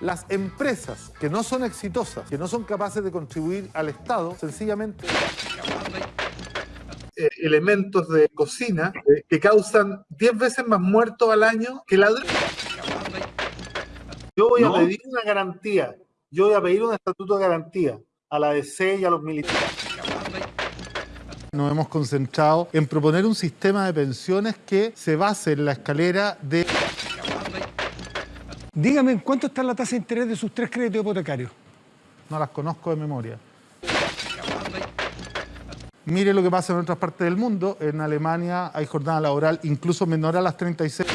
Las empresas que no son exitosas, que no son capaces de contribuir al Estado, sencillamente eh, elementos de cocina eh, que causan 10 veces más muertos al año que la droga. Yo voy a pedir una garantía, yo voy a pedir un estatuto de garantía a la DC y a los militares. Nos hemos concentrado en proponer un sistema de pensiones que se base en la escalera de... Dígame, ¿en cuánto está la tasa de interés de sus tres créditos hipotecarios? No las conozco de memoria. Mire lo que pasa en otras partes del mundo. En Alemania hay jornada laboral incluso menor a las 36.